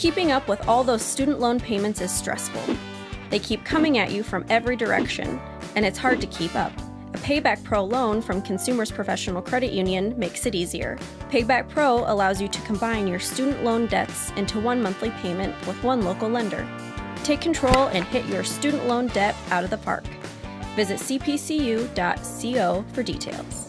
Keeping up with all those student loan payments is stressful. They keep coming at you from every direction, and it's hard to keep up. A Payback Pro loan from Consumers Professional Credit Union makes it easier. Payback Pro allows you to combine your student loan debts into one monthly payment with one local lender. Take control and hit your student loan debt out of the park. Visit cpcu.co for details.